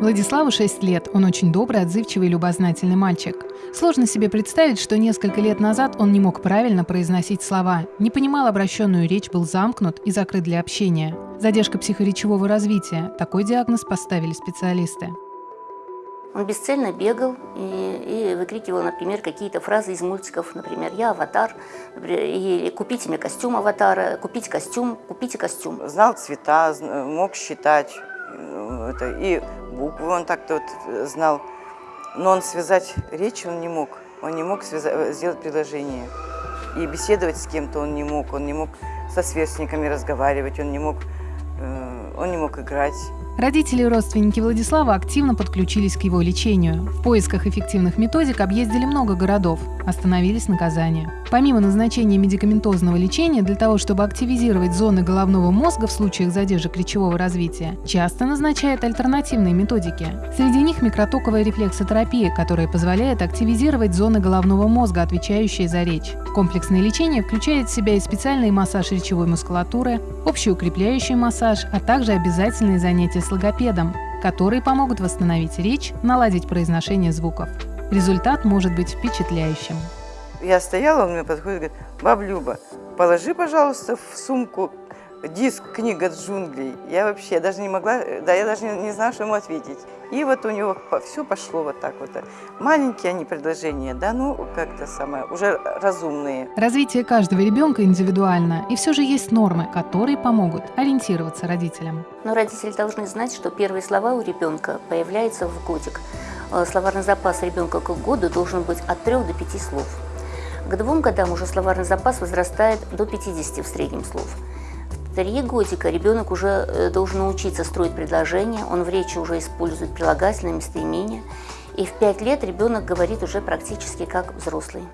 Владиславу 6 лет. Он очень добрый, отзывчивый и любознательный мальчик. Сложно себе представить, что несколько лет назад он не мог правильно произносить слова, не понимал обращенную речь, был замкнут и закрыт для общения. Задержка психоречевого развития. Такой диагноз поставили специалисты. Он бесцельно бегал и, и выкрикивал, например, какие-то фразы из мультиков, например, «Я аватар», и «Купите мне костюм аватара», «Купите костюм», «Купите костюм». Знал цвета, мог считать, это, и буквы он так-то вот э, знал. Но он связать речь он не мог. Он не мог связать, э, сделать предложение. И беседовать с кем-то он не мог. Он не мог со сверстниками разговаривать, он не мог, он не мог играть. Родители и родственники Владислава активно подключились к его лечению. В поисках эффективных методик объездили много городов, остановились на Казани. Помимо назначения медикаментозного лечения для того, чтобы активизировать зоны головного мозга в случаях задержек речевого развития, часто назначают альтернативные методики. Среди них микротоковая рефлексотерапия, которая позволяет активизировать зоны головного мозга, отвечающие за речь. Комплексное лечение включает в себя и специальный массаж речевой мускулатуры, общий укрепляющий массаж, а также обязательные занятия с логопедом, которые помогут восстановить речь, наладить произношение звуков. Результат может быть впечатляющим. Я стояла, он мне подходит и говорит, баб Люба, положи, пожалуйста, в сумку диск «Книга джунглей». Я вообще даже не могла, да, я даже не, не знала, что ему ответить. И вот у него все пошло вот так вот. Маленькие они предложения, да, ну, как-то самое, уже разумные. Развитие каждого ребенка индивидуально, и все же есть нормы, которые помогут ориентироваться родителям. Но родители должны знать, что первые слова у ребенка появляются в годик. Э, словарный запас ребенка к году должен быть от 3 до 5 слов. К двум годам уже словарный запас возрастает до 50 в среднем слов три годика ребенок уже э, должен научиться строить предложения, он в речи уже использует прилагательные местоимения, и в пять лет ребенок говорит уже практически как взрослый.